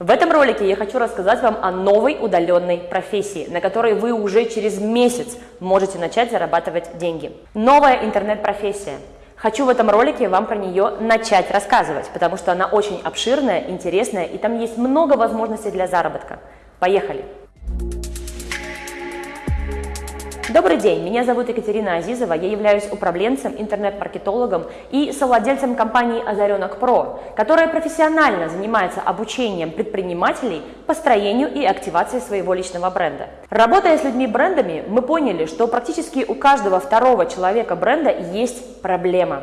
В этом ролике я хочу рассказать вам о новой удаленной профессии, на которой вы уже через месяц можете начать зарабатывать деньги. Новая интернет-профессия. Хочу в этом ролике вам про нее начать рассказывать, потому что она очень обширная, интересная и там есть много возможностей для заработка. Поехали! Добрый день, меня зовут Екатерина Азизова, я являюсь управленцем, интернет-маркетологом и совладельцем компании Озаренок Про, которая профессионально занимается обучением предпринимателей построению и активации своего личного бренда. Работая с людьми-брендами, мы поняли, что практически у каждого второго человека бренда есть проблема.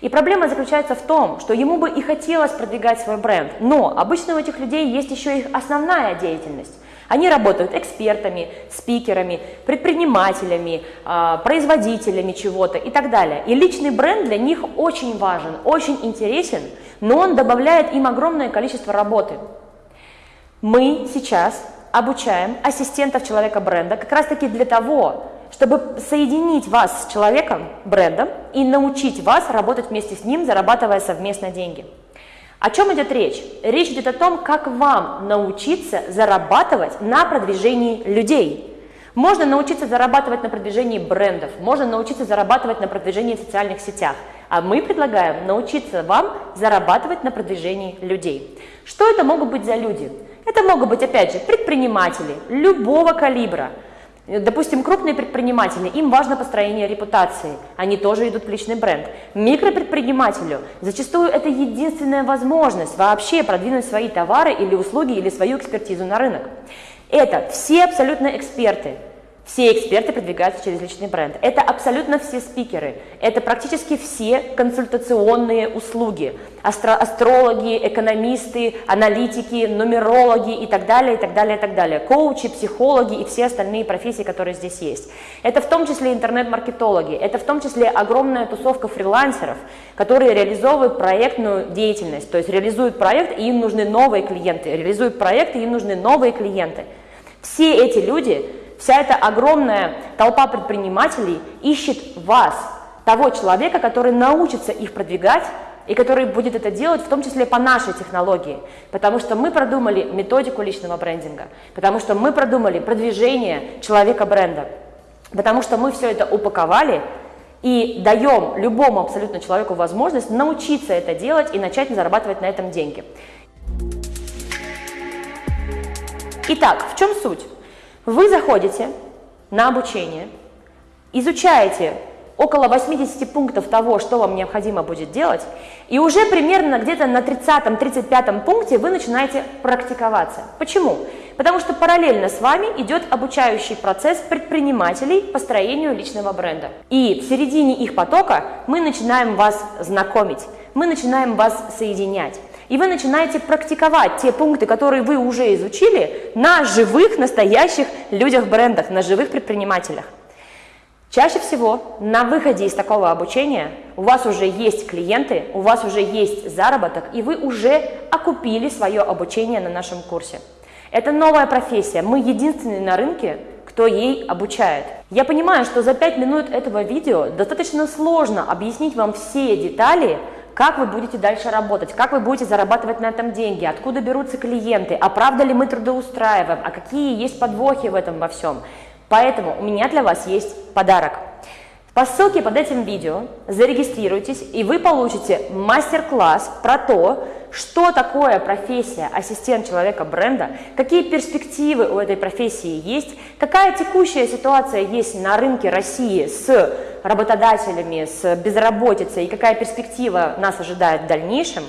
И проблема заключается в том, что ему бы и хотелось продвигать свой бренд, но обычно у этих людей есть еще их основная деятельность. Они работают экспертами, спикерами, предпринимателями, а, производителями чего-то и так далее. И личный бренд для них очень важен, очень интересен, но он добавляет им огромное количество работы. Мы сейчас обучаем ассистентов человека бренда как раз таки для того, чтобы соединить вас с человеком, брендом, и научить вас работать вместе с ним, зарабатывая совместно деньги. О чем идет речь? Речь идет о том, как вам научиться зарабатывать на продвижении людей. Можно научиться зарабатывать на продвижении брендов, можно научиться зарабатывать на продвижении в социальных сетях, а мы предлагаем научиться вам зарабатывать на продвижении людей. Что это могут быть за люди? Это могут быть, опять же, предприниматели любого калибра, Допустим, крупные предприниматели, им важно построение репутации, они тоже идут в личный бренд. Микропредпринимателю зачастую это единственная возможность вообще продвинуть свои товары или услуги или свою экспертизу на рынок. Это все абсолютно эксперты, все эксперты продвигаются через личный бренд. Это абсолютно все спикеры. Это практически все консультационные услуги. Астро астрологи, экономисты, аналитики, нумерологи и так далее, и так далее, и так далее. Коучи, психологи и все остальные профессии, которые здесь есть. Это в том числе интернет-маркетологи. Это в том числе огромная тусовка фрилансеров, которые реализовывают проектную деятельность. То есть реализуют проект, и им нужны новые клиенты. Реализуют проект, и им нужны новые клиенты. Все эти люди Вся эта огромная толпа предпринимателей ищет вас, того человека, который научится их продвигать и который будет это делать в том числе по нашей технологии, потому что мы продумали методику личного брендинга, потому что мы продумали продвижение человека бренда, потому что мы все это упаковали и даем любому абсолютно человеку возможность научиться это делать и начать зарабатывать на этом деньги. Итак, в чем суть? Вы заходите на обучение, изучаете около 80 пунктов того, что вам необходимо будет делать, и уже примерно где-то на 30-35 пункте вы начинаете практиковаться. Почему? Потому что параллельно с вами идет обучающий процесс предпринимателей по строению личного бренда. И в середине их потока мы начинаем вас знакомить, мы начинаем вас соединять и вы начинаете практиковать те пункты, которые вы уже изучили, на живых, настоящих людях-брендах, на живых предпринимателях. Чаще всего на выходе из такого обучения у вас уже есть клиенты, у вас уже есть заработок, и вы уже окупили свое обучение на нашем курсе. Это новая профессия, мы единственные на рынке, кто ей обучает. Я понимаю, что за 5 минут этого видео достаточно сложно объяснить вам все детали, как вы будете дальше работать, как вы будете зарабатывать на этом деньги, откуда берутся клиенты, а правда ли мы трудоустраиваем, а какие есть подвохи в этом во всем. Поэтому у меня для вас есть подарок. По ссылке под этим видео зарегистрируйтесь, и вы получите мастер-класс про то, что такое профессия ассистент человека бренда, какие перспективы у этой профессии есть, какая текущая ситуация есть на рынке России с работодателями, с безработицей и какая перспектива нас ожидает в дальнейшем.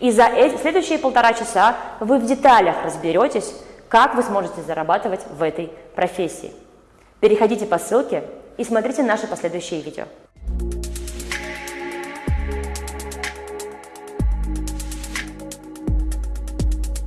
И за эти следующие полтора часа вы в деталях разберетесь, как вы сможете зарабатывать в этой профессии. Переходите по ссылке и смотрите наши последующие видео.